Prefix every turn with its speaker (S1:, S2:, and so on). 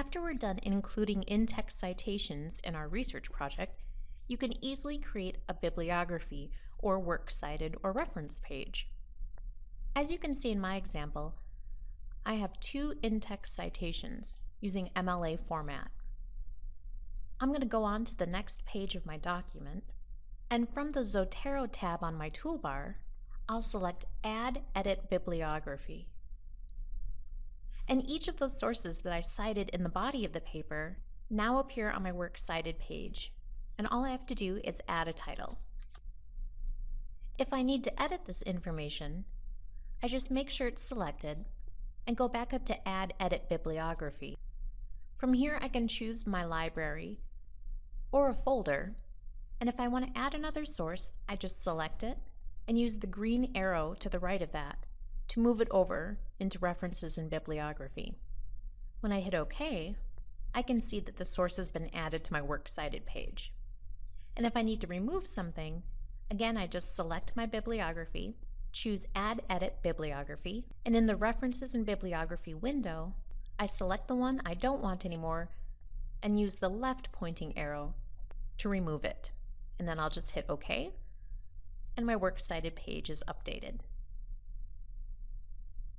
S1: After we're done including in-text citations in our research project, you can easily create a bibliography or works cited or reference page. As you can see in my example, I have two in-text citations using MLA format. I'm going to go on to the next page of my document, and from the Zotero tab on my toolbar, I'll select Add Edit Bibliography. And each of those sources that I cited in the body of the paper now appear on my Works Cited page, and all I have to do is add a title. If I need to edit this information, I just make sure it's selected and go back up to Add Edit Bibliography. From here I can choose my library or a folder, and if I want to add another source, I just select it and use the green arrow to the right of that to move it over into References and Bibliography. When I hit OK, I can see that the source has been added to my Works Cited page. And if I need to remove something, again I just select my bibliography, choose Add Edit Bibliography, and in the References and Bibliography window, I select the one I don't want anymore and use the left pointing arrow to remove it. And then I'll just hit OK, and my Works Cited page is updated.